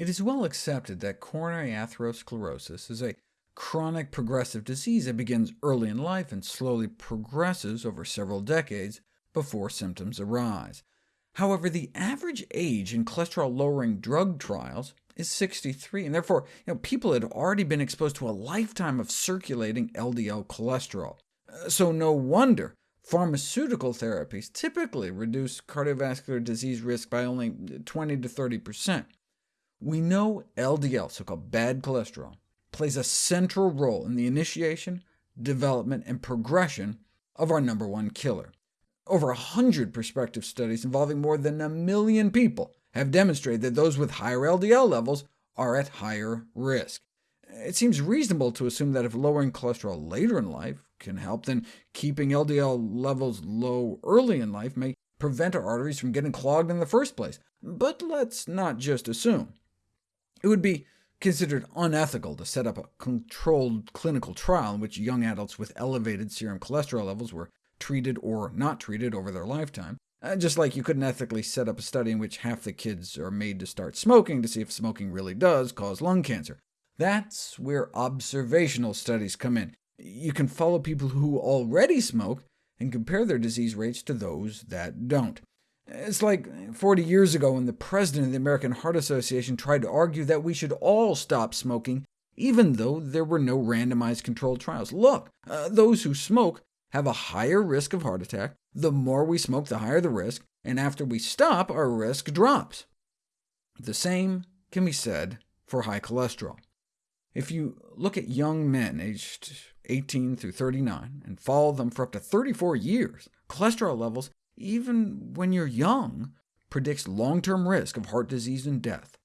It is well accepted that coronary atherosclerosis is a chronic progressive disease that begins early in life and slowly progresses over several decades before symptoms arise. However, the average age in cholesterol-lowering drug trials is 63, and therefore you know, people had already been exposed to a lifetime of circulating LDL cholesterol. Uh, so no wonder pharmaceutical therapies typically reduce cardiovascular disease risk by only 20 to 30%. We know LDL, so-called bad cholesterol, plays a central role in the initiation, development, and progression of our number one killer. Over 100 prospective studies involving more than a million people have demonstrated that those with higher LDL levels are at higher risk. It seems reasonable to assume that if lowering cholesterol later in life can help, then keeping LDL levels low early in life may prevent our arteries from getting clogged in the first place. But let's not just assume. It would be considered unethical to set up a controlled clinical trial in which young adults with elevated serum cholesterol levels were treated or not treated over their lifetime, uh, just like you couldn't ethically set up a study in which half the kids are made to start smoking to see if smoking really does cause lung cancer. That's where observational studies come in. You can follow people who already smoke and compare their disease rates to those that don't. It's like 40 years ago when the president of the American Heart Association tried to argue that we should all stop smoking, even though there were no randomized controlled trials. Look, uh, those who smoke have a higher risk of heart attack. The more we smoke, the higher the risk, and after we stop, our risk drops. The same can be said for high cholesterol. If you look at young men aged 18 through 39 and follow them for up to 34 years, cholesterol levels, even when you're young, predicts long-term risk of heart disease and death.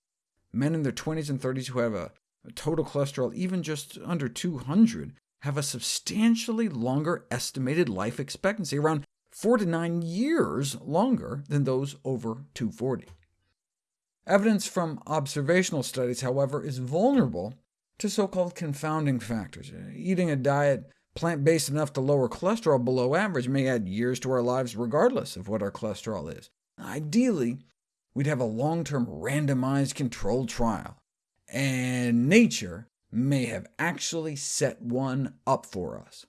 Men in their 20s and 30s who have a, total cholesterol even just under 200 have a substantially longer estimated life expectancy, around 4 to 9 years longer than those over 240. Evidence from observational studies, however, is vulnerable to so-called confounding factors. Eating a diet plant-based enough to lower cholesterol below average may add years to our lives regardless of what our cholesterol is. Ideally, we'd have a long-term randomized controlled trial, and nature may have actually set one up for us.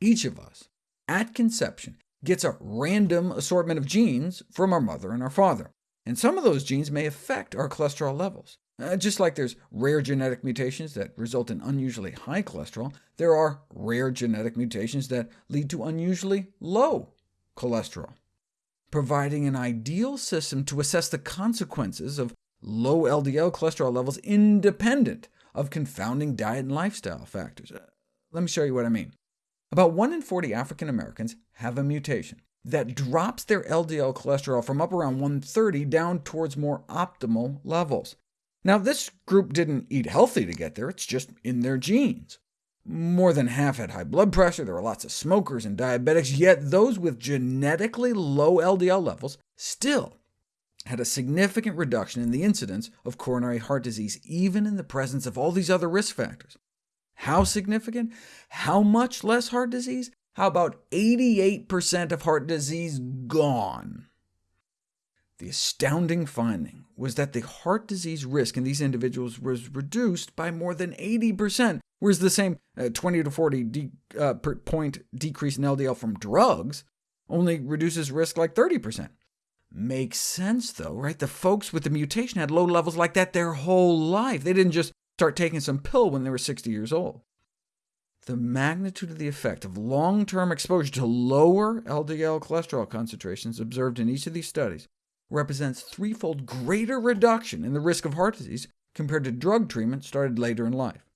Each of us, at conception, gets a random assortment of genes from our mother and our father, and some of those genes may affect our cholesterol levels. Uh, just like there's rare genetic mutations that result in unusually high cholesterol, there are rare genetic mutations that lead to unusually low cholesterol, providing an ideal system to assess the consequences of low LDL cholesterol levels independent of confounding diet and lifestyle factors. Uh, let me show you what I mean. About 1 in 40 African Americans have a mutation that drops their LDL cholesterol from up around 130 down towards more optimal levels. Now, this group didn't eat healthy to get there, it's just in their genes. More than half had high blood pressure, there were lots of smokers and diabetics, yet those with genetically low LDL levels still had a significant reduction in the incidence of coronary heart disease, even in the presence of all these other risk factors. How significant? How much less heart disease? How about 88% of heart disease gone? The astounding finding was that the heart disease risk in these individuals was reduced by more than 80%, whereas the same uh, 20 to 40 de uh, point decrease in LDL from drugs only reduces risk like 30%. Makes sense, though, right? The folks with the mutation had low levels like that their whole life. They didn't just start taking some pill when they were 60 years old. The magnitude of the effect of long-term exposure to lower LDL cholesterol concentrations observed in each of these studies represents threefold greater reduction in the risk of heart disease compared to drug treatment started later in life.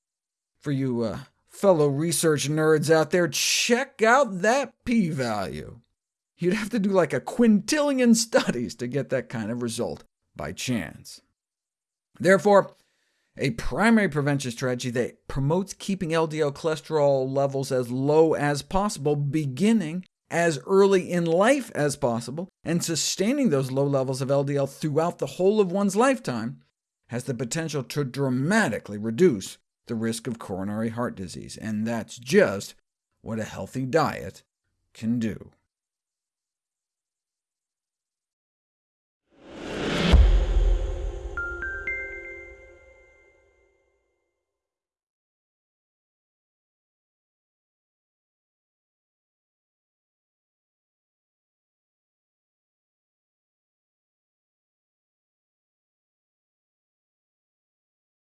For you uh, fellow research nerds out there, check out that p-value. You'd have to do like a quintillion studies to get that kind of result by chance. Therefore, a primary prevention strategy that promotes keeping LDL cholesterol levels as low as possible, beginning as early in life as possible, and sustaining those low levels of LDL throughout the whole of one's lifetime, has the potential to dramatically reduce the risk of coronary heart disease, and that's just what a healthy diet can do.